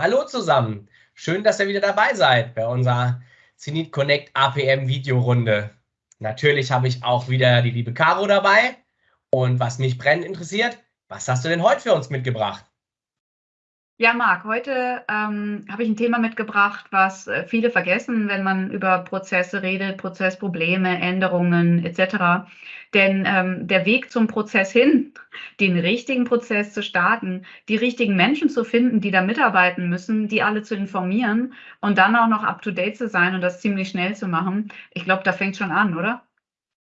Hallo zusammen. Schön, dass ihr wieder dabei seid bei unserer Zenit Connect APM Videorunde. Natürlich habe ich auch wieder die liebe Caro dabei. Und was mich brennend interessiert, was hast du denn heute für uns mitgebracht? Ja, Marc, heute ähm, habe ich ein Thema mitgebracht, was äh, viele vergessen, wenn man über Prozesse redet, Prozessprobleme, Änderungen etc. Denn ähm, der Weg zum Prozess hin, den richtigen Prozess zu starten, die richtigen Menschen zu finden, die da mitarbeiten müssen, die alle zu informieren und dann auch noch up-to-date zu sein und das ziemlich schnell zu machen, ich glaube, da fängt schon an, oder?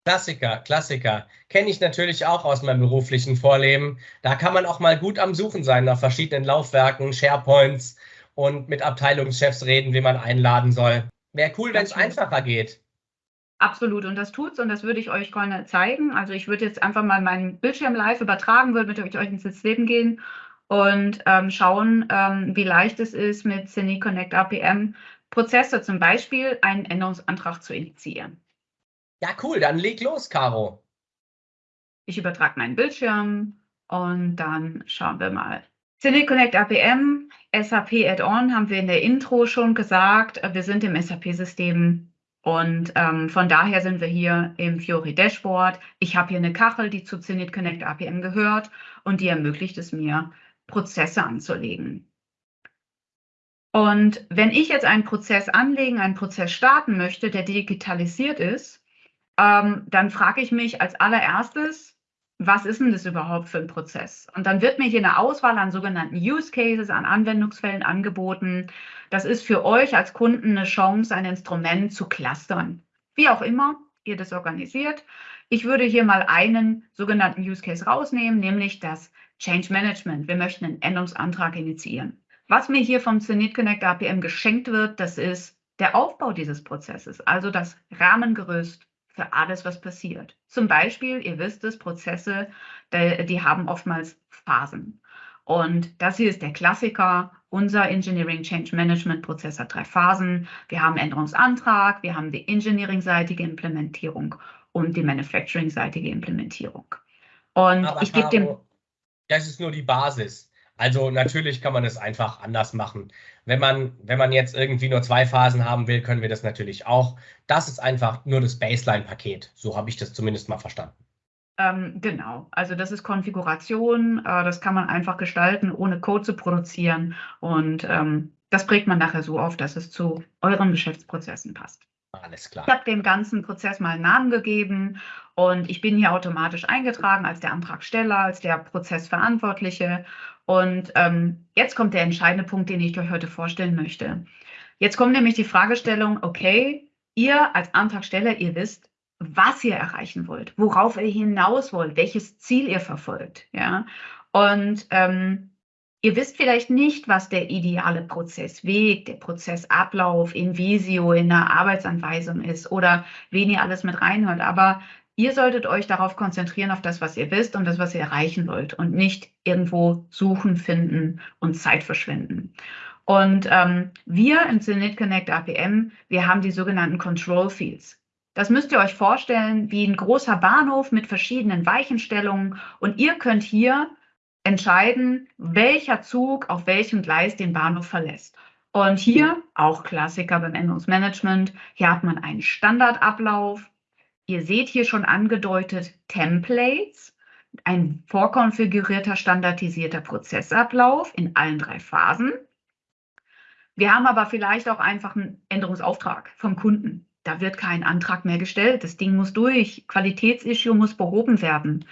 Klassiker, Klassiker. Kenne ich natürlich auch aus meinem beruflichen Vorleben. Da kann man auch mal gut am Suchen sein nach verschiedenen Laufwerken, SharePoints und mit Abteilungschefs reden, wie man einladen soll. Wäre cool, wenn es einfacher geht. Absolut, und das tut's und das würde ich euch gerne zeigen. Also ich würde jetzt einfach mal meinen Bildschirm live übertragen, würde mit euch ins Leben gehen und ähm, schauen, ähm, wie leicht es ist, mit Cine Connect APM Prozesse zum Beispiel einen Änderungsantrag zu initiieren. Ja, cool, dann leg los, Caro. Ich übertrage meinen Bildschirm und dann schauen wir mal. Cynic Connect APM, SAP Add-on haben wir in der Intro schon gesagt. Wir sind im SAP-System und ähm, von daher sind wir hier im Fiori Dashboard. Ich habe hier eine Kachel, die zu Zenit Connect APM gehört und die ermöglicht es mir, Prozesse anzulegen. Und wenn ich jetzt einen Prozess anlegen, einen Prozess starten möchte, der digitalisiert ist, ähm, dann frage ich mich als allererstes, was ist denn das überhaupt für ein Prozess? Und dann wird mir hier eine Auswahl an sogenannten Use Cases, an Anwendungsfällen angeboten. Das ist für euch als Kunden eine Chance, ein Instrument zu clustern. Wie auch immer ihr das organisiert. Ich würde hier mal einen sogenannten Use Case rausnehmen, nämlich das Change Management. Wir möchten einen Änderungsantrag initiieren. Was mir hier vom Zenit Connect APM geschenkt wird, das ist der Aufbau dieses Prozesses, also das Rahmengerüst, für alles, was passiert. Zum Beispiel, ihr wisst es, Prozesse, die, haben oftmals Phasen. Und das hier ist der Klassiker. Unser Engineering Change Management Prozess hat drei Phasen. Wir haben Änderungsantrag, wir haben die Engineering-seitige Implementierung und die Manufacturing-seitige Implementierung. Und Aber ich gebe dem. Das ist nur die Basis. Also natürlich kann man es einfach anders machen. Wenn man, wenn man jetzt irgendwie nur zwei Phasen haben will, können wir das natürlich auch. Das ist einfach nur das Baseline-Paket. So habe ich das zumindest mal verstanden. Ähm, genau, also das ist Konfiguration, äh, das kann man einfach gestalten, ohne Code zu produzieren. Und ähm, das prägt man nachher so auf, dass es zu euren Geschäftsprozessen passt. Alles klar. Ich habe dem ganzen Prozess mal einen Namen gegeben und ich bin hier automatisch eingetragen als der Antragsteller, als der Prozessverantwortliche. Und ähm, jetzt kommt der entscheidende Punkt, den ich euch heute vorstellen möchte. Jetzt kommt nämlich die Fragestellung, okay, ihr als Antragsteller, ihr wisst, was ihr erreichen wollt, worauf ihr hinaus wollt, welches Ziel ihr verfolgt. Ja? Und ähm, ihr wisst vielleicht nicht, was der ideale Prozessweg, der Prozessablauf in Visio, in der Arbeitsanweisung ist oder wen ihr alles mit reinhört. Aber Ihr solltet euch darauf konzentrieren, auf das, was ihr wisst und das, was ihr erreichen wollt und nicht irgendwo suchen, finden und Zeit verschwenden. Und ähm, wir im Zenit Connect APM, wir haben die sogenannten Control Fields. Das müsst ihr euch vorstellen wie ein großer Bahnhof mit verschiedenen Weichenstellungen und ihr könnt hier entscheiden, welcher Zug auf welchem Gleis den Bahnhof verlässt. Und hier, auch Klassiker beim Änderungsmanagement, hier hat man einen Standardablauf, Ihr seht hier schon angedeutet Templates, ein vorkonfigurierter, standardisierter Prozessablauf in allen drei Phasen. Wir haben aber vielleicht auch einfach einen Änderungsauftrag vom Kunden. Da wird kein Antrag mehr gestellt. Das Ding muss durch. Qualitätsissue muss behoben werden.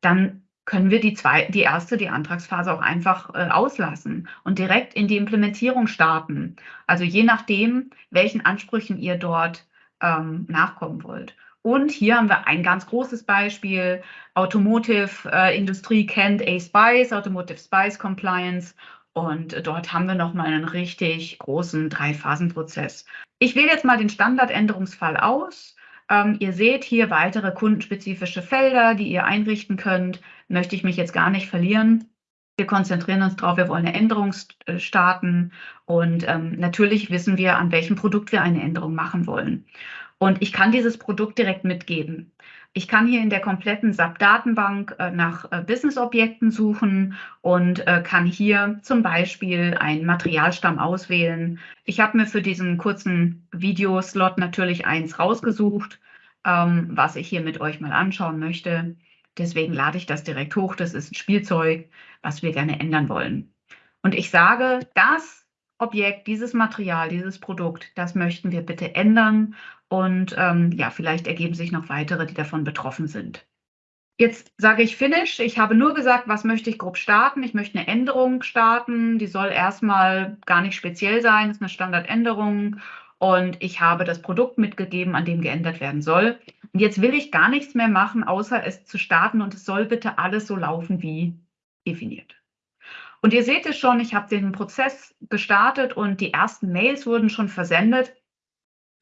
Dann können wir die, zwei, die erste, die Antragsphase auch einfach äh, auslassen und direkt in die Implementierung starten. Also je nachdem, welchen Ansprüchen ihr dort ähm, nachkommen wollt. Und hier haben wir ein ganz großes Beispiel. Automotive-Industrie äh, kennt A-Spice, Automotive Spice Compliance. Und dort haben wir nochmal einen richtig großen Drei-Phasen-Prozess. Ich wähle jetzt mal den Standardänderungsfall aus. Ähm, ihr seht hier weitere kundenspezifische Felder, die ihr einrichten könnt. Möchte ich mich jetzt gar nicht verlieren. Wir konzentrieren uns darauf, wir wollen eine Änderung starten und ähm, natürlich wissen wir, an welchem Produkt wir eine Änderung machen wollen. Und ich kann dieses Produkt direkt mitgeben. Ich kann hier in der kompletten SAP-Datenbank äh, nach äh, Business-Objekten suchen und äh, kann hier zum Beispiel einen Materialstamm auswählen. Ich habe mir für diesen kurzen Videoslot natürlich eins rausgesucht, ähm, was ich hier mit euch mal anschauen möchte. Deswegen lade ich das direkt hoch. Das ist ein Spielzeug, was wir gerne ändern wollen. Und ich sage, das Objekt, dieses Material, dieses Produkt, das möchten wir bitte ändern und ähm, ja, vielleicht ergeben sich noch weitere, die davon betroffen sind. Jetzt sage ich Finish. Ich habe nur gesagt, was möchte ich grob starten. Ich möchte eine Änderung starten. Die soll erstmal gar nicht speziell sein. Das ist eine Standardänderung. Und ich habe das Produkt mitgegeben, an dem geändert werden soll. Und jetzt will ich gar nichts mehr machen, außer es zu starten. Und es soll bitte alles so laufen wie definiert. Und ihr seht es schon, ich habe den Prozess gestartet und die ersten Mails wurden schon versendet.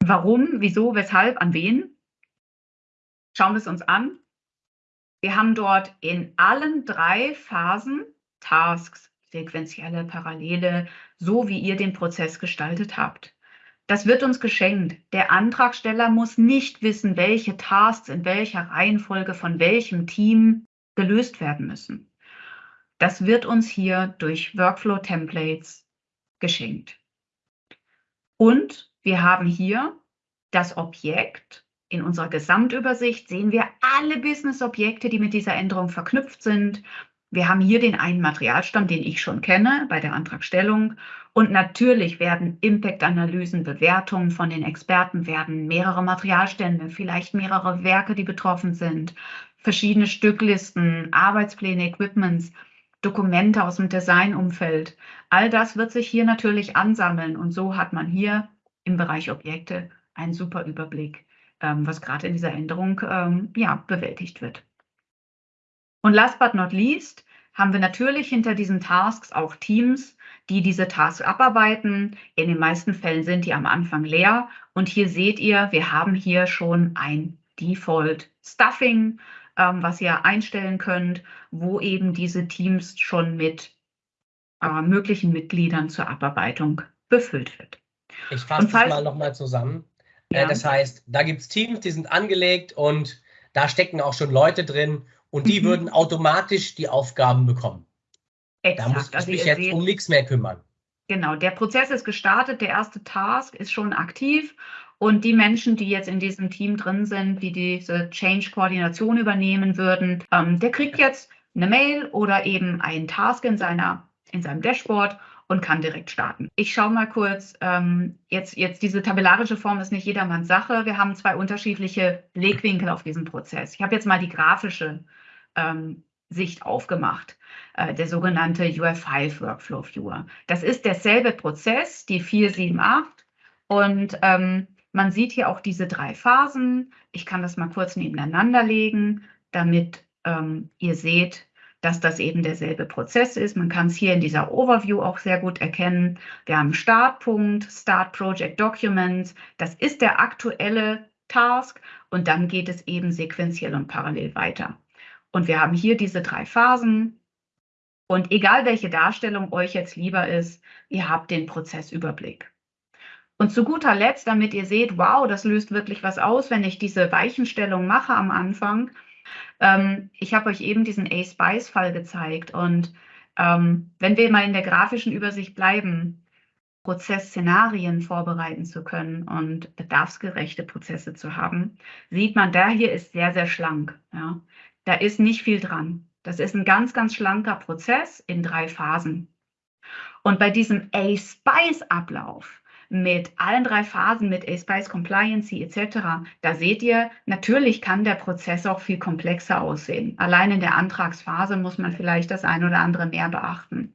Warum, wieso, weshalb, an wen? Schauen wir es uns an. Wir haben dort in allen drei Phasen Tasks, sequentielle, parallele, so wie ihr den Prozess gestaltet habt. Das wird uns geschenkt. Der Antragsteller muss nicht wissen, welche Tasks in welcher Reihenfolge von welchem Team gelöst werden müssen. Das wird uns hier durch Workflow-Templates geschenkt. Und wir haben hier das Objekt. In unserer Gesamtübersicht sehen wir alle Business-Objekte, die mit dieser Änderung verknüpft sind. Wir haben hier den einen Materialstamm, den ich schon kenne bei der Antragstellung. Und natürlich werden Impact-Analysen, Bewertungen von den Experten, werden mehrere Materialstände, vielleicht mehrere Werke, die betroffen sind, verschiedene Stücklisten, Arbeitspläne, Equipments, Dokumente aus dem Designumfeld. All das wird sich hier natürlich ansammeln. Und so hat man hier im Bereich Objekte einen super Überblick, ähm, was gerade in dieser Änderung ähm, ja, bewältigt wird. Und last but not least haben wir natürlich hinter diesen Tasks auch Teams, die diese Tasks abarbeiten. In den meisten Fällen sind die am Anfang leer. Und hier seht ihr, wir haben hier schon ein Default Stuffing, ähm, was ihr einstellen könnt, wo eben diese Teams schon mit äh, möglichen Mitgliedern zur Abarbeitung befüllt wird. Ich fasse das mal nochmal zusammen. Äh, ja. Das heißt, da gibt es Teams, die sind angelegt und da stecken auch schon Leute drin und die mhm. würden automatisch die Aufgaben bekommen. Exakt. Da muss ich also mich jetzt seht, um nichts mehr kümmern. Genau, der Prozess ist gestartet, der erste Task ist schon aktiv und die Menschen, die jetzt in diesem Team drin sind, die diese Change-Koordination übernehmen würden, ähm, der kriegt jetzt eine Mail oder eben einen Task in, seiner, in seinem Dashboard und kann direkt starten. Ich schaue mal kurz, ähm, jetzt, jetzt diese tabellarische Form ist nicht jedermanns Sache. Wir haben zwei unterschiedliche Blickwinkel auf diesen Prozess. Ich habe jetzt mal die grafische ähm, Sicht aufgemacht, äh, der sogenannte UF5 Workflow Viewer. Das ist derselbe Prozess, die 478 und ähm, man sieht hier auch diese drei Phasen. Ich kann das mal kurz nebeneinander legen, damit ähm, ihr seht, dass das eben derselbe Prozess ist. Man kann es hier in dieser Overview auch sehr gut erkennen. Wir haben Startpunkt, Start Project Documents. Das ist der aktuelle Task und dann geht es eben sequenziell und parallel weiter. Und wir haben hier diese drei Phasen. Und egal welche Darstellung euch jetzt lieber ist, ihr habt den Prozessüberblick. Und zu guter Letzt, damit ihr seht, wow, das löst wirklich was aus, wenn ich diese Weichenstellung mache am Anfang, ähm, ich habe euch eben diesen A-Spice-Fall gezeigt und ähm, wenn wir mal in der grafischen Übersicht bleiben, Prozessszenarien vorbereiten zu können und bedarfsgerechte Prozesse zu haben, sieht man, der hier ist sehr, sehr schlank. Ja. Da ist nicht viel dran. Das ist ein ganz, ganz schlanker Prozess in drei Phasen. Und bei diesem A-Spice-Ablauf mit allen drei Phasen, mit A-Spice Compliancy etc., da seht ihr, natürlich kann der Prozess auch viel komplexer aussehen. Allein in der Antragsphase muss man vielleicht das ein oder andere mehr beachten.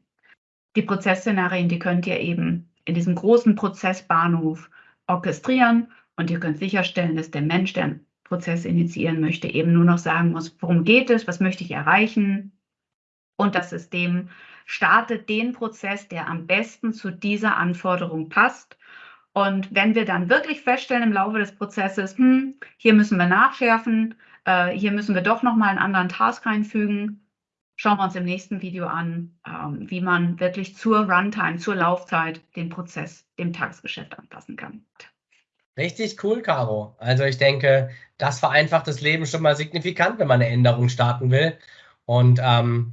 Die Prozessszenarien, die könnt ihr eben in diesem großen Prozessbahnhof orchestrieren und ihr könnt sicherstellen, dass der Mensch, der einen Prozess initiieren möchte, eben nur noch sagen muss, worum geht es, was möchte ich erreichen. Und das System startet den Prozess, der am besten zu dieser Anforderung passt und wenn wir dann wirklich feststellen im Laufe des Prozesses, hm, hier müssen wir nachschärfen, äh, hier müssen wir doch nochmal einen anderen Task einfügen, schauen wir uns im nächsten Video an, ähm, wie man wirklich zur Runtime, zur Laufzeit den Prozess dem Tagesgeschäft anpassen kann. Richtig cool, Caro. Also ich denke, das vereinfacht das Leben schon mal signifikant, wenn man eine Änderung starten will. Und ähm,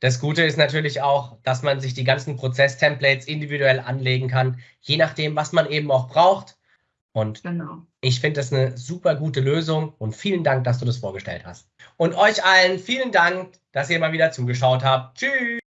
das Gute ist natürlich auch, dass man sich die ganzen Prozess-Templates individuell anlegen kann, je nachdem, was man eben auch braucht. Und genau. ich finde das eine super gute Lösung und vielen Dank, dass du das vorgestellt hast. Und euch allen vielen Dank, dass ihr mal wieder zugeschaut habt. Tschüss!